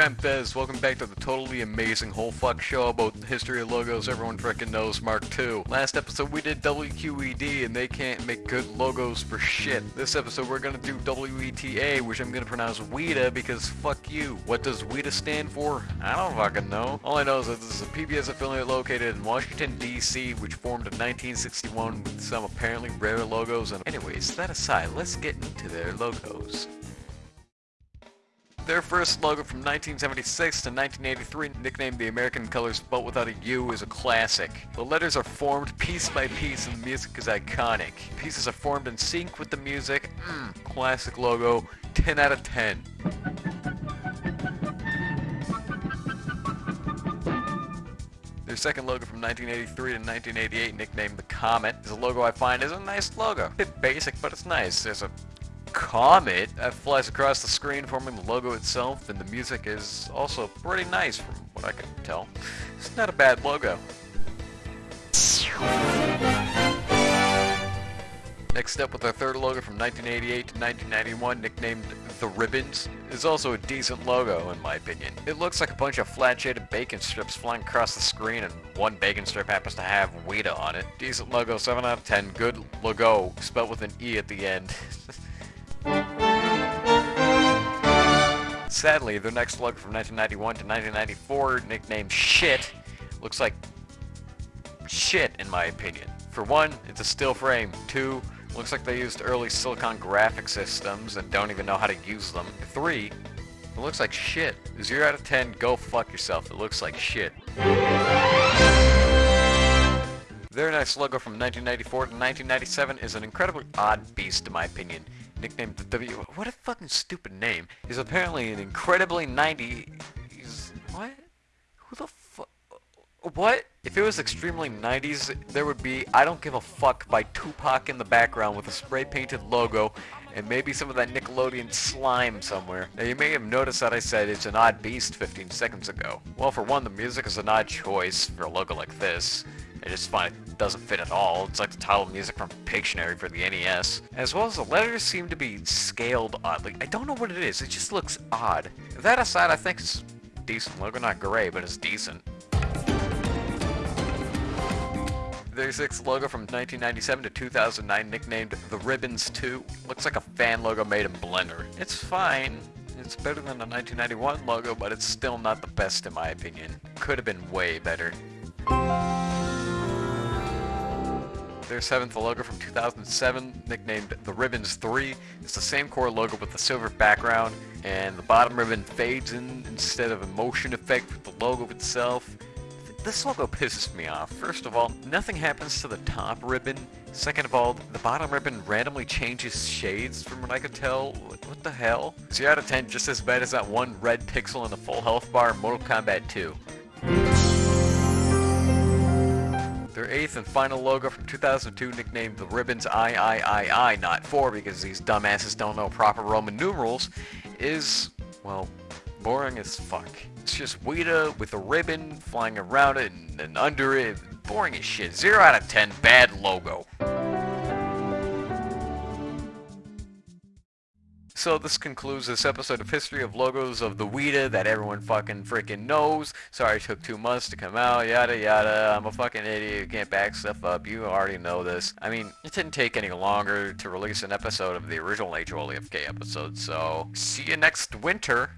I'm Bez. Welcome back to the totally amazing whole fuck show about the history of logos everyone frickin' knows, Mark II. Last episode we did WQED and they can't make good logos for shit. This episode we're gonna do WETA, which I'm gonna pronounce WETA because fuck you. What does WETA stand for? I don't fucking know. All I know is that this is a PBS affiliate located in Washington, D.C., which formed in 1961 with some apparently rare logos. And anyways, that aside, let's get into their logos. Their first logo from 1976 to 1983, nicknamed the American Colors spelt without a U, is a classic. The letters are formed piece by piece and the music is iconic. Pieces are formed in sync with the music. Mmm, classic logo, 10 out of 10. Their second logo from 1983 to 1988, nicknamed the Comet, is a logo I find is a nice logo. Bit basic, but it's nice. There's a comet that flies across the screen forming the logo itself and the music is also pretty nice from what I can tell. It's not a bad logo. Next up with our third logo from 1988 to 1991 nicknamed The Ribbons is also a decent logo in my opinion. It looks like a bunch of flat shaded bacon strips flying across the screen and one bacon strip happens to have WETA on it. Decent logo, 7 out of 10, good logo, spelled with an E at the end. Sadly, their next logo from 1991 to 1994, nicknamed Shit, looks like shit in my opinion. For one, it's a still frame. Two, looks like they used early silicon graphic systems and don't even know how to use them. Three, it looks like shit. 0 out of 10, go fuck yourself. It looks like shit. Their nice logo from 1994 to 1997 is an incredibly odd beast in my opinion nicknamed the W. What a fucking stupid name. is apparently an incredibly 90s. What? Who the fuck? What? If it was extremely 90s, there would be I Don't Give a Fuck by Tupac in the background with a spray painted logo and maybe some of that Nickelodeon slime somewhere. Now you may have noticed that I said it's an odd beast 15 seconds ago. Well for one, the music is an odd choice for a logo like this. I just find it doesn't fit at all. It's like the title music from Pictionary for the NES. As well as the letters seem to be scaled oddly. I don't know what it is, it just looks odd. That aside, I think it's decent logo. Not great, but it's decent. Their sixth logo from 1997 to 2009, nicknamed The Ribbons 2. Looks like a fan logo made in Blender. It's fine. It's better than the 1991 logo, but it's still not the best in my opinion. Could have been way better. Their seventh logo from 2007, nicknamed the Ribbons 3. It's the same core logo with the silver background, and the bottom ribbon fades in instead of a motion effect with the logo itself. This logo pisses me off. First of all, nothing happens to the top ribbon. Second of all, the bottom ribbon randomly changes shades from what I could tell. What the hell? 0 out of 10, just as bad as that one red pixel in the full health bar in Mortal Kombat 2. Their eighth and final logo from 2002 nicknamed the Ribbons III, I, not 4 because these dumbasses don't know proper Roman numerals, is, well, boring as fuck. It's just WETA with a ribbon flying around it and, and under it. Boring as shit. 0 out of 10, bad logo. So this concludes this episode of History of Logos of the WETA that everyone fucking freaking knows. Sorry it took two months to come out, yada yada. I'm a fucking idiot who can't back stuff up. You already know this. I mean, it didn't take any longer to release an episode of the original HOLEFK episode, so see you next winter.